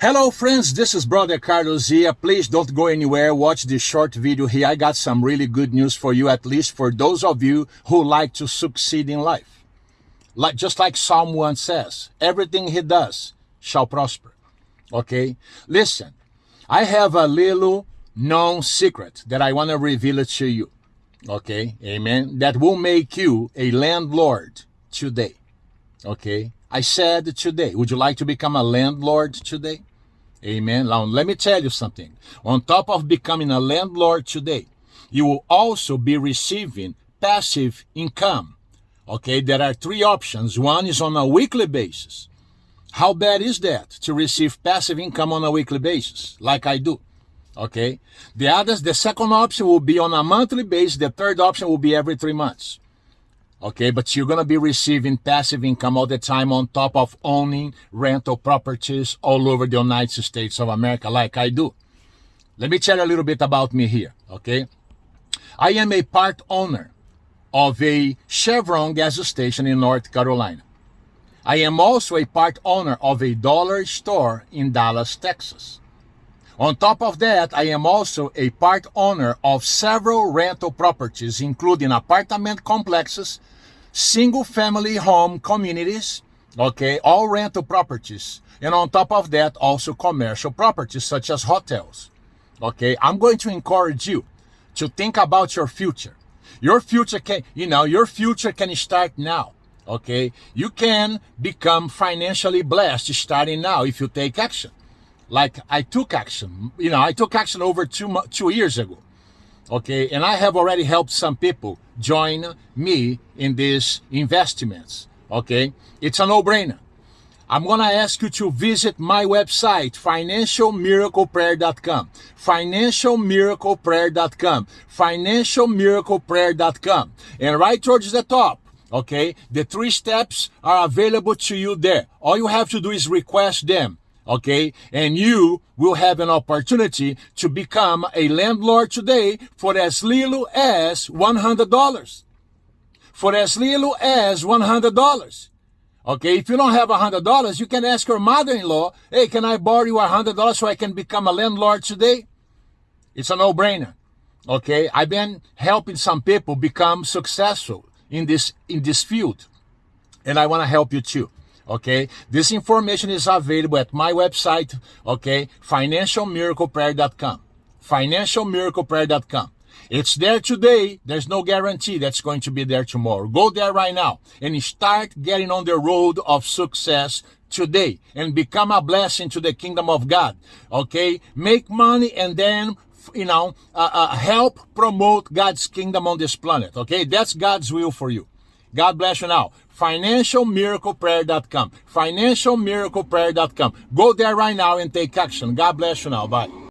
Hello friends, this is Brother Carlos here. Please don't go anywhere. Watch this short video here. I got some really good news for you, at least for those of you who like to succeed in life. Like Just like Psalm 1 says, everything he does shall prosper. Okay? Listen, I have a little known secret that I want to reveal it to you. Okay? Amen. That will make you a landlord today. Okay? I said today, would you like to become a landlord today? Amen. Now, let me tell you something. On top of becoming a landlord today, you will also be receiving passive income. Okay, there are three options. One is on a weekly basis. How bad is that to receive passive income on a weekly basis, like I do? Okay. The others, the second option will be on a monthly basis. The third option will be every three months okay but you're going to be receiving passive income all the time on top of owning rental properties all over the united states of america like i do. Let me tell you a little bit about me here okay? I am a part owner of a chevron gas station in north carolina. I am also a part owner of a dollar store in dallas texas on top of that, I am also a part owner of several rental properties, including apartment complexes, single family home communities, okay, all rental properties. And on top of that, also commercial properties such as hotels. Okay, I'm going to encourage you to think about your future. Your future can, you know, your future can start now. Okay, you can become financially blessed starting now if you take action. Like I took action, you know, I took action over two two years ago. Okay? And i have already helped some people join me in these investments. Okay? It's a no-brainer. I'm gonna ask you to visit my website financialmiracleprayer.com financialmiracleprayer.com financialmiracleprayer.com and right towards the top okay the three steps are available to you there. All you have to do is request them okay? And you will have an opportunity to become a landlord today for as little as $100. For as little as $100. Okay, if you don't have $100, you can ask your mother-in-law, hey, can I borrow you $100 so I can become a landlord today? It's a no-brainer. Okay, I've been helping some people become successful in this in this field. And I want to help you too okay this information is available at my website okay financialmiracleprayer.com financialmiracleprayer.com it's there today. There's no guarantee that's going to be there tomorrow. Go there right now and start getting on the road of success today and become a blessing to the kingdom of god okay make money and then you know uh, uh, help promote god's kingdom on this planet okay that's god's will for you God bless you now. FinancialMiraclePrayer.com. FinancialMiraclePrayer.com. Go there right now and take action. God bless you now. Bye.